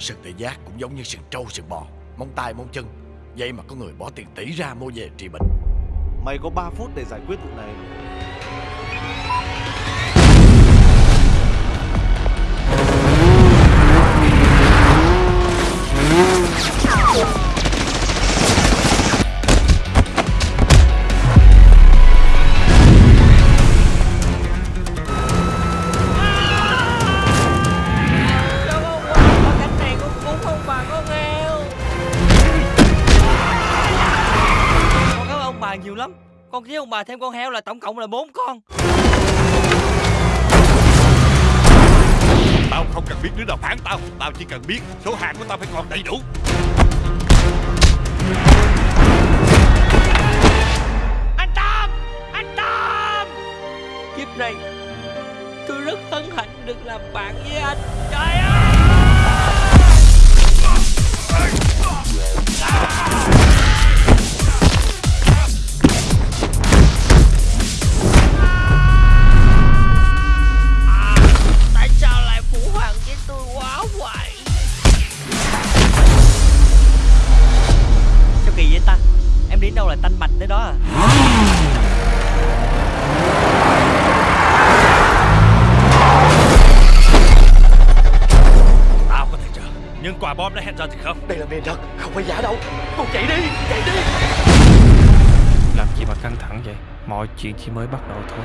Sừng tê giác cũng giống như sừng trâu, sừng bò. Móng tay, móng chân. Vậy mà có người bỏ tiền tỷ ra mua về trị bệnh. Mày có 3 phút để giải quyết vụ này. Bà nhiều lắm. Con với ông bà thêm con heo là tổng cộng là bốn con. Tao không cần biết đứa nào phản tao. Tao chỉ cần biết số hàng của tao phải còn đầy đủ. Anh Tâm! Anh Tâm! Kiếp này Tôi rất hân hạnh được làm bạn với anh. Trời đâu là tanh bạch tới đó à? Tao có thể chờ Nhưng quả bom đã hẹn giờ thì không. Đây là miền thật Không phải giả đâu. Con chạy đi Chạy đi. Làm gì mà căng thẳng vậy? Mọi chuyện chỉ mới bắt đầu thôi